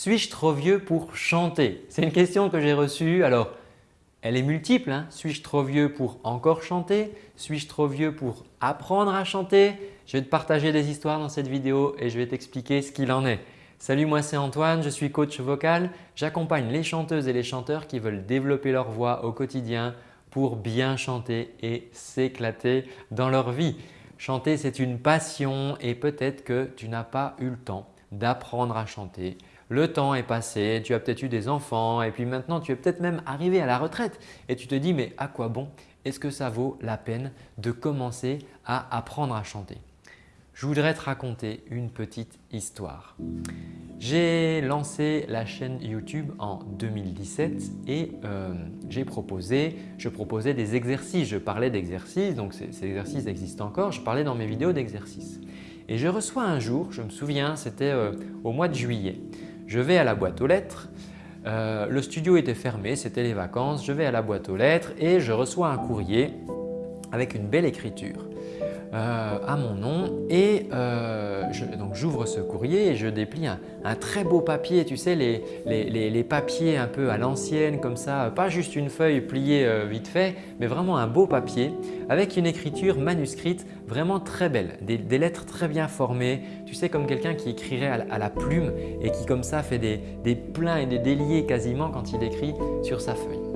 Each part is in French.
Suis-je trop vieux pour chanter? C'est une question que j'ai reçue. Alors, elle est multiple. Hein. Suis-je trop vieux pour encore chanter? Suis-je trop vieux pour apprendre à chanter? Je vais te partager des histoires dans cette vidéo et je vais t'expliquer ce qu'il en est. Salut, moi c'est Antoine, je suis coach vocal. J'accompagne les chanteuses et les chanteurs qui veulent développer leur voix au quotidien pour bien chanter et s'éclater dans leur vie. Chanter, c'est une passion et peut-être que tu n'as pas eu le temps d'apprendre à chanter le temps est passé, tu as peut-être eu des enfants et puis maintenant tu es peut-être même arrivé à la retraite et tu te dis mais à quoi bon? Est-ce que ça vaut la peine de commencer à apprendre à chanter? Je voudrais te raconter une petite histoire. J'ai lancé la chaîne YouTube en 2017 et euh, j'ai proposé, je proposais des exercices. Je parlais d'exercices, donc ces, exercices existent encore. Je parlais dans mes vidéos d'exercices. Et je reçois un jour, je me souviens, c'était euh, au mois de juillet, je vais à la boîte aux lettres, euh, le studio était fermé, c'était les vacances, je vais à la boîte aux lettres et je reçois un courrier avec une belle écriture. Euh, à mon nom et donc j'ouvre ce courrier et je déplie un, très beau papier, tu sais les, les, papiers un peu à l'ancienne comme ça, pas juste une feuille pliée euh, vite fait mais vraiment un beau papier avec une écriture manuscrite vraiment très belle, des, lettres très bien formées, tu sais comme quelqu'un qui écrirait à, la plume et qui comme ça fait des, des pleins et des déliés quasiment quand il écrit sur sa feuille.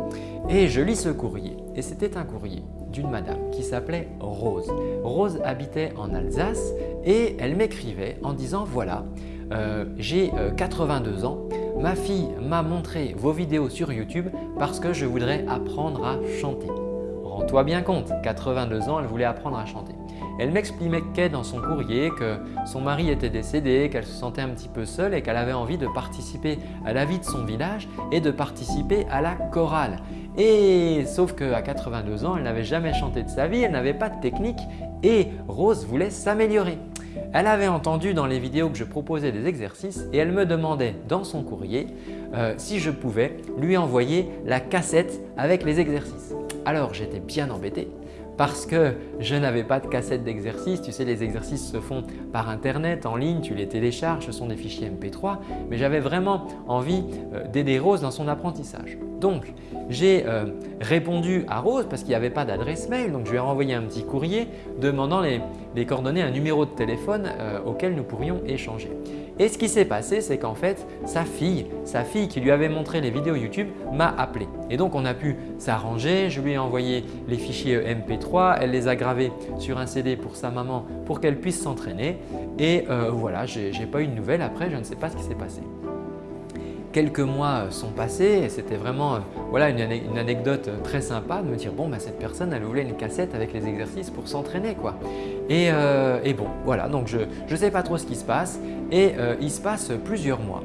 Et je lis ce courrier et c'était un courrier d'une madame qui s'appelait Rose. Rose habitait en Alsace et elle m'écrivait en disant « voilà, euh, j'ai 82 euh, ans, ma fille m'a montré vos vidéos sur YouTube parce que je voudrais apprendre à chanter. » Rends-toi bien compte, 82 ans, elle voulait apprendre à chanter. Elle m'expliquait dans son courrier que son mari était décédé, qu'elle se sentait un petit peu seule et qu'elle avait envie de participer à la vie de son village et de participer à la chorale. Et sauf qu'à 82 ans, elle n'avait jamais chanté de sa vie, elle n'avait pas de technique et Rose voulait s'améliorer. Elle avait entendu dans les vidéos que je proposais des exercices et elle me demandait dans son courrier euh, si je pouvais lui envoyer la cassette avec les exercices. Alors j'étais bien embêté parce que je n'avais pas de cassette d'exercice. Tu sais, les exercices se font par internet, en ligne, tu les télécharges, ce sont des fichiers MP3. Mais j'avais vraiment envie euh, d'aider Rose dans son apprentissage. Donc, j'ai euh, répondu à Rose parce qu'il n'y avait pas d'adresse mail. Donc, je lui ai renvoyé un petit courrier demandant les, coordonnées, un numéro de téléphone euh, auquel nous pourrions échanger. Et ce qui s'est passé, c'est qu'en fait, sa fille, sa fille qui lui avait montré les vidéos YouTube m'a appelé. Et donc, on a pu s'arranger. Je lui ai envoyé les fichiers MP3. Elle les a gravés sur un CD pour sa maman pour qu'elle puisse s'entraîner. Et euh, voilà, je n'ai pas eu de nouvelles après. Je ne sais pas ce qui s'est passé. Quelques mois sont passés et c'était vraiment euh, voilà, une, anecdote très sympa de me dire bon, bah, cette personne elle voulait une cassette avec les exercices pour s'entraîner. quoi. Et, euh, bon, voilà, donc je ne sais pas trop ce qui se passe et euh, il se passe plusieurs mois.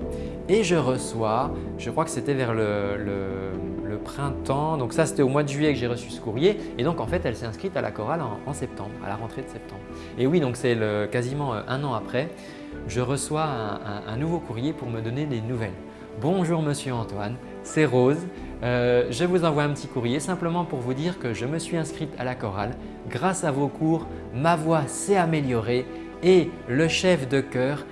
Et je reçois, je crois que c'était vers le, le, printemps, donc ça c'était au mois de juillet que j'ai reçu ce courrier et donc en fait elle s'est inscrite à la chorale en, septembre, à la rentrée de septembre. Et oui, donc c'est quasiment un an après, je reçois un nouveau courrier pour me donner des nouvelles. Bonjour Monsieur Antoine, c'est Rose. Euh, je vous envoie un petit courrier simplement pour vous dire que je me suis inscrite à la chorale. Grâce à vos cours, ma voix s'est améliorée et le chef de chœur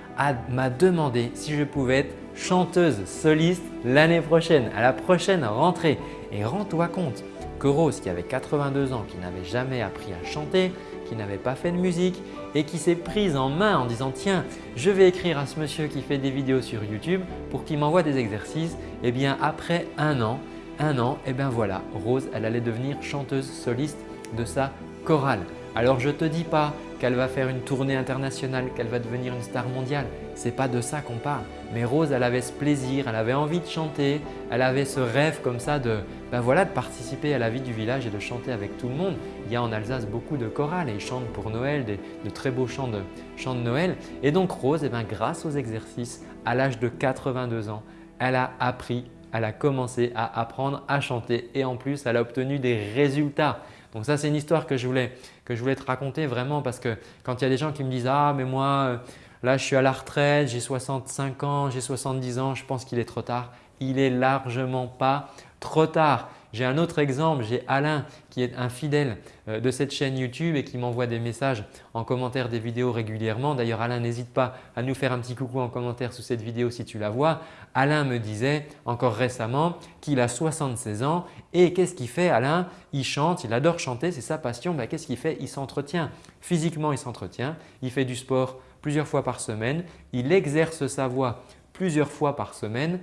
m'a demandé si je pouvais être chanteuse soliste l'année prochaine, à la prochaine rentrée. Et rends-toi compte que Rose qui avait 82 ans, qui n'avait jamais appris à chanter, qui n'avait pas fait de musique et qui s'est prise en main en disant « tiens, je vais écrire à ce monsieur qui fait des vidéos sur YouTube pour qu'il m'envoie des exercices ». Et eh bien après un an, un an, et eh bien voilà, Rose, elle allait devenir chanteuse soliste de sa chorale. Alors je ne te dis pas qu'elle va faire une tournée internationale, qu'elle va devenir une star mondiale. Ce n'est pas de ça qu'on parle. Mais Rose, elle avait ce plaisir, elle avait envie de chanter, elle avait ce rêve comme ça de, ben voilà, participer à la vie du village et de chanter avec tout le monde. Il y a en Alsace beaucoup de chorales et ils chantent pour Noël, de très beaux chants de, chants de Noël. Et donc Rose, eh ben, grâce aux exercices, à l'âge de 82 ans, elle a appris, elle a commencé à apprendre à chanter et en plus, elle a obtenu des résultats. Donc ça, c'est une histoire que je, voulais, que je voulais te raconter vraiment parce que quand il y a des gens qui me disent « Ah, mais moi, euh, là, je suis à la retraite, j'ai 65 ans, j'ai 70 ans, je pense qu'il est trop tard. » Il est largement pas trop tard. J'ai un autre exemple, j'ai Alain qui est un fidèle euh, de cette chaîne YouTube et qui m'envoie des messages en commentaire des vidéos régulièrement. D'ailleurs Alain n'hésite pas à nous faire un petit coucou en commentaire sous cette vidéo si tu la vois. Alain me disait encore récemment qu'il a 76 ans et qu'est-ce qu'il fait Alain? Il chante, il adore chanter, c'est sa passion. Ben, qu'est-ce qu'il fait? Il s'entretient. Physiquement il s'entretient, il fait du sport plusieurs fois par semaine, il exerce sa voix plusieurs fois par semaine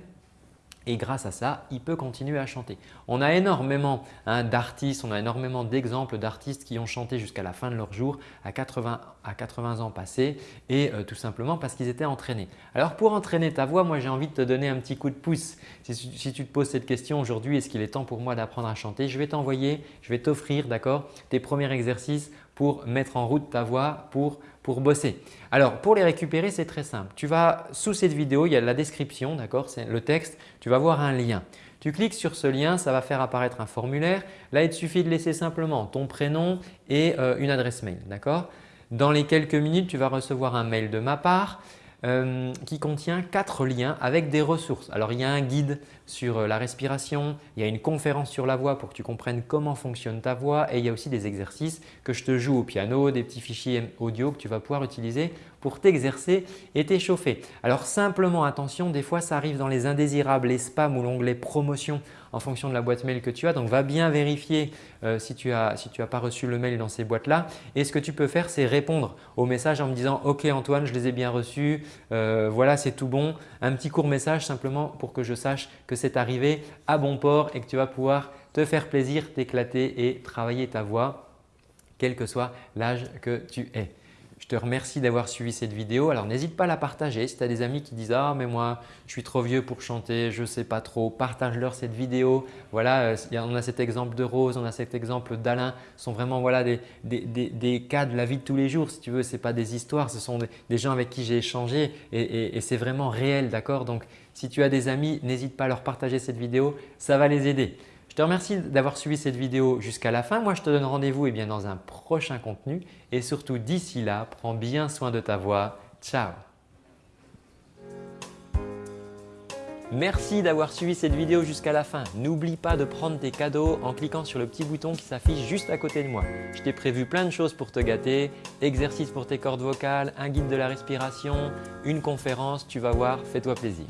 et grâce à ça, il peut continuer à chanter. On a énormément hein, d'artistes, on a énormément d'exemples d'artistes qui ont chanté jusqu'à la fin de leur jour à 80, à 80 ans passés et euh, tout simplement parce qu'ils étaient entraînés. Alors pour entraîner ta voix, moi j'ai envie de te donner un petit coup de pouce. Si, si tu te poses cette question aujourd'hui, est-ce qu'il est temps pour moi d'apprendre à chanter? Je vais t'envoyer, je vais t'offrir d'accord, tes premiers exercices pour mettre en route ta voix pour pour bosser. Alors pour les récupérer, c'est très simple. Tu vas sous cette vidéo, il y a la description, d'accord C'est le texte, tu vas voir un lien. Tu cliques sur ce lien, ça va faire apparaître un formulaire. Là, il te suffit de laisser simplement ton prénom et euh, une adresse mail. d'accord Dans les quelques minutes, tu vas recevoir un mail de ma part euh, qui contient quatre liens avec des ressources. Alors il y a un guide sur euh, la respiration, il y a une conférence sur la voix pour que tu comprennes comment fonctionne ta voix et il y a aussi des exercices que je te joue au piano, des petits fichiers audio que tu vas pouvoir utiliser pour t'exercer et t'échauffer. Alors simplement attention, des fois ça arrive dans les indésirables, les spams ou l'onglet promotion en fonction de la boîte mail que tu as. Donc va bien vérifier euh, si tu n'as pas reçu le mail dans ces boîtes-là. Et ce que tu peux faire, c'est répondre au message en me disant « Ok Antoine, je les ai bien reçus, euh, voilà c'est tout bon ». Un petit court message simplement pour que je sache que c'est arrivé à bon port et que tu vas pouvoir te faire plaisir, t'éclater et travailler ta voix quel que soit l'âge que tu es. Je te remercie d'avoir suivi cette vidéo. Alors n'hésite pas à la partager si tu as des amis qui disent « Ah mais moi je suis trop vieux pour chanter, je ne sais pas trop », partage-leur cette vidéo. Voilà, euh, on a cet exemple de Rose, on a cet exemple d'Alain. Ce sont vraiment voilà, des, cas de la vie de tous les jours si tu veux. Ce pas des histoires, ce sont des, gens avec qui j'ai échangé et, et c'est vraiment réel. d'accord? Donc si tu as des amis, n'hésite pas à leur partager cette vidéo, ça va les aider. Je te remercie d'avoir suivi cette vidéo jusqu'à la fin. Moi, je te donne rendez-vous eh dans un prochain contenu et surtout d'ici là, prends bien soin de ta voix. Ciao Merci d'avoir suivi cette vidéo jusqu'à la fin. N'oublie pas de prendre tes cadeaux en cliquant sur le petit bouton qui s'affiche juste à côté de moi. Je t'ai prévu plein de choses pour te gâter, exercices pour tes cordes vocales, un guide de la respiration, une conférence, tu vas voir, fais-toi plaisir.